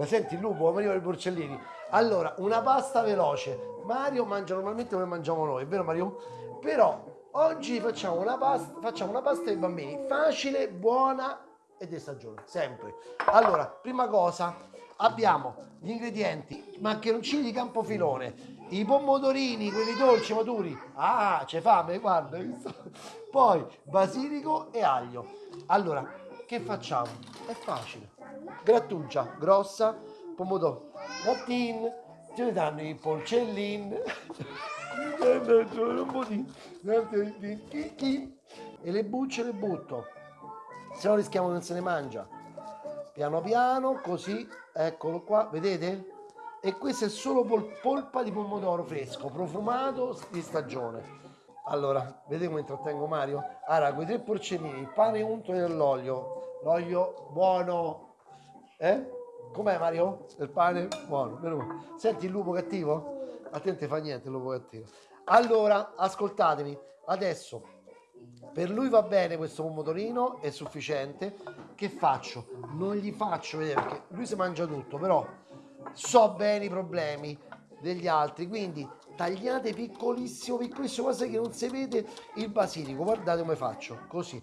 La senti il lupo? Mario i porcellini. Allora, una pasta veloce. Mario mangia normalmente come mangiamo noi, vero Mario? Però oggi facciamo una pasta, facciamo una pasta ai bambini, facile, buona e di stagione, sempre. Allora, prima cosa, abbiamo gli ingredienti, maccheroncini di campofilone, i pomodorini, quelli dolci, maturi. Ah, c'è fame, guarda. Poi basilico e aglio. Allora, che facciamo? È facile. Grattugia grossa, pomodoro, gattin, ce ne danno i porcellin. e le bucce le butto. Se no rischiamo non se ne mangia. Piano piano, così, eccolo qua, vedete? e questo è solo pol polpa di pomodoro fresco, profumato di stagione. Allora, vedete come intrattengo Mario? Allora, quei tre porcellini, il pane unto nell'olio, l'olio buono, eh? Com'è Mario? Il pane buono, meno Senti il lupo cattivo? A te non ti fa niente il lupo cattivo. Allora, ascoltatemi, adesso per lui va bene questo pomodorino, è sufficiente. Che faccio? Non gli faccio vedere perché lui si mangia tutto, però so bene i problemi degli altri quindi tagliate piccolissimo piccolissimo cosa che non si vede il basilico guardate come faccio così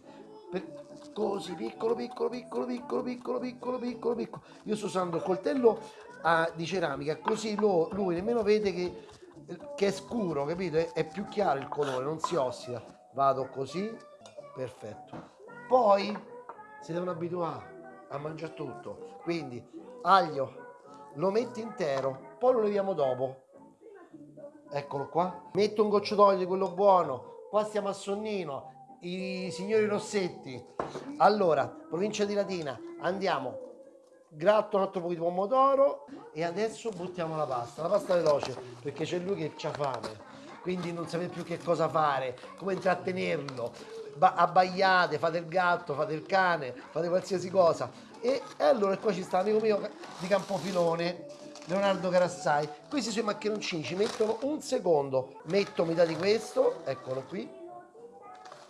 per, così piccolo piccolo piccolo piccolo piccolo piccolo piccolo piccolo io sto usando il coltello a, di ceramica così lo, lui nemmeno vede che, che è scuro capito è, è più chiaro il colore non si ossida vado così perfetto poi si devono abituare a mangiare tutto quindi aglio lo metti intero, poi lo leviamo dopo. Eccolo qua. Metto un goccio d'olio, quello buono. Qua stiamo a Sonnino, i signori Rossetti. Allora, provincia di Latina, andiamo. Gratto un altro po' di pomodoro e adesso buttiamo la pasta. La pasta veloce, perché c'è lui che ha fame. Quindi non sapete più che cosa fare, come intrattenerlo. Ba abbaiate, fate il gatto, fate il cane, fate qualsiasi cosa e, e allora qua ci sta l'amico mio di Campofilone Leonardo Carassai questi sui maccheroncini ci mettono un secondo metto metà di questo eccolo qui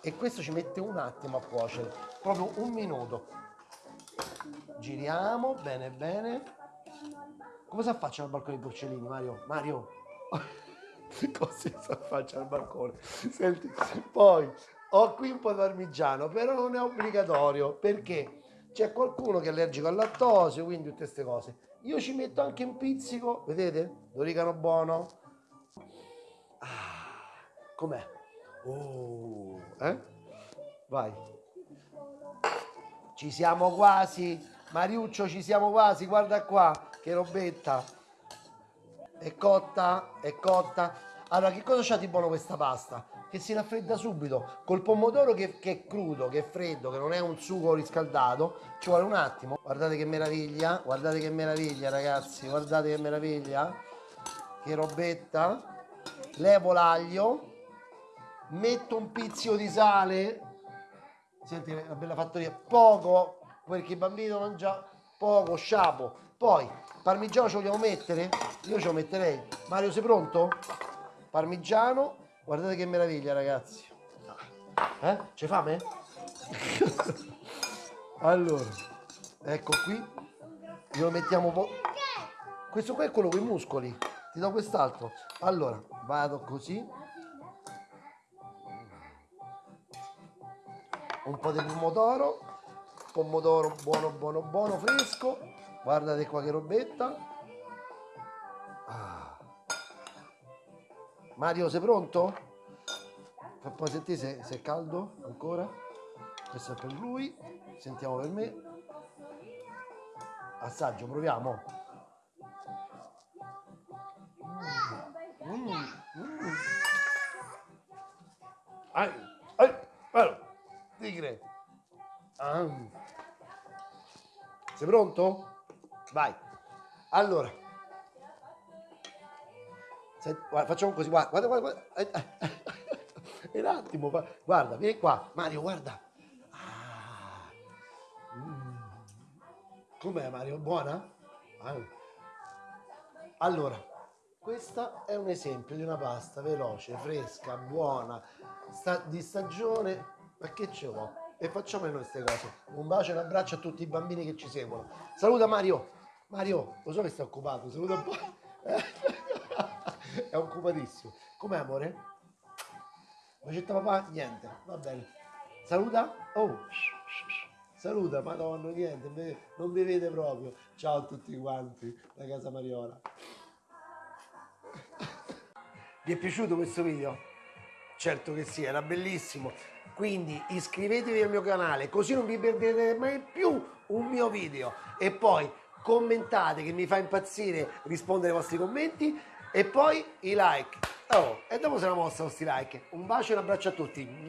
e questo ci mette un attimo a cuocere proprio un minuto giriamo bene bene come si affaccia al balcone i porcellini Mario? Mario cosa si affaccia al balcone senti poi ho qui un po' di parmigiano però non è obbligatorio perché c'è qualcuno che è allergico al lattosio, quindi tutte queste cose. Io ci metto anche un pizzico, vedete? L'origano buono. Ah, com'è? Oh, eh? Vai. Ci siamo quasi. Mariuccio, ci siamo quasi. Guarda qua, che robetta. È cotta, è cotta. Allora, che cosa c'ha di buono questa pasta? che si raffredda subito col pomodoro che, che, è crudo, che è freddo, che non è un sugo riscaldato ci vuole un attimo guardate che meraviglia guardate che meraviglia ragazzi guardate che meraviglia che robetta levo l'aglio metto un pizzico di sale senti la bella fattoria poco perché i bambini non mangiano poco sciapo poi parmigiano lo vogliamo mettere io ce lo metterei Mario sei pronto? parmigiano Guardate che meraviglia, ragazzi. Eh? C'è fame? allora, ecco qui. Glielo mettiamo un po'. Questo qua è quello con i muscoli. Ti do quest'altro. Allora, vado così. Un po' di pomodoro. Pomodoro buono, buono, buono, fresco. Guardate qua che robetta. Ah. Mario, sei pronto? Fa poi sentire se, se è caldo ancora. Questo è per lui. Sentiamo per me. Assaggio, proviamo. Mm, mm. Tigre. Ah. Sei pronto? Vai. Allora. Senti, guarda, facciamo così, guarda, guarda, guarda. Un attimo, guarda, vieni qua. Mario, guarda. Ah. Mm. Com'è Mario? Buona? Ah. Allora, questo è un esempio di una pasta veloce, fresca, buona, sta, di stagione. Ma che ce vuole? E facciamo noi queste cose. Un bacio e un abbraccio a tutti i bambini che ci seguono. Saluta Mario! Mario, lo so che stai occupato, saluta un po'. È occupatissimo. Com'è amore? Bacetta papà? Niente, va bene. Saluta? Oh, saluta, madonna, niente, non mi vede proprio. Ciao a tutti quanti da casa Mariola. Vi è piaciuto questo video? Certo che sì, era bellissimo. Quindi iscrivetevi al mio canale così non vi perderete mai più un mio video. E poi commentate che mi fa impazzire rispondere ai vostri commenti e poi i like. Oh, e dopo se la mossa questi like. Un bacio e un abbraccio a tutti.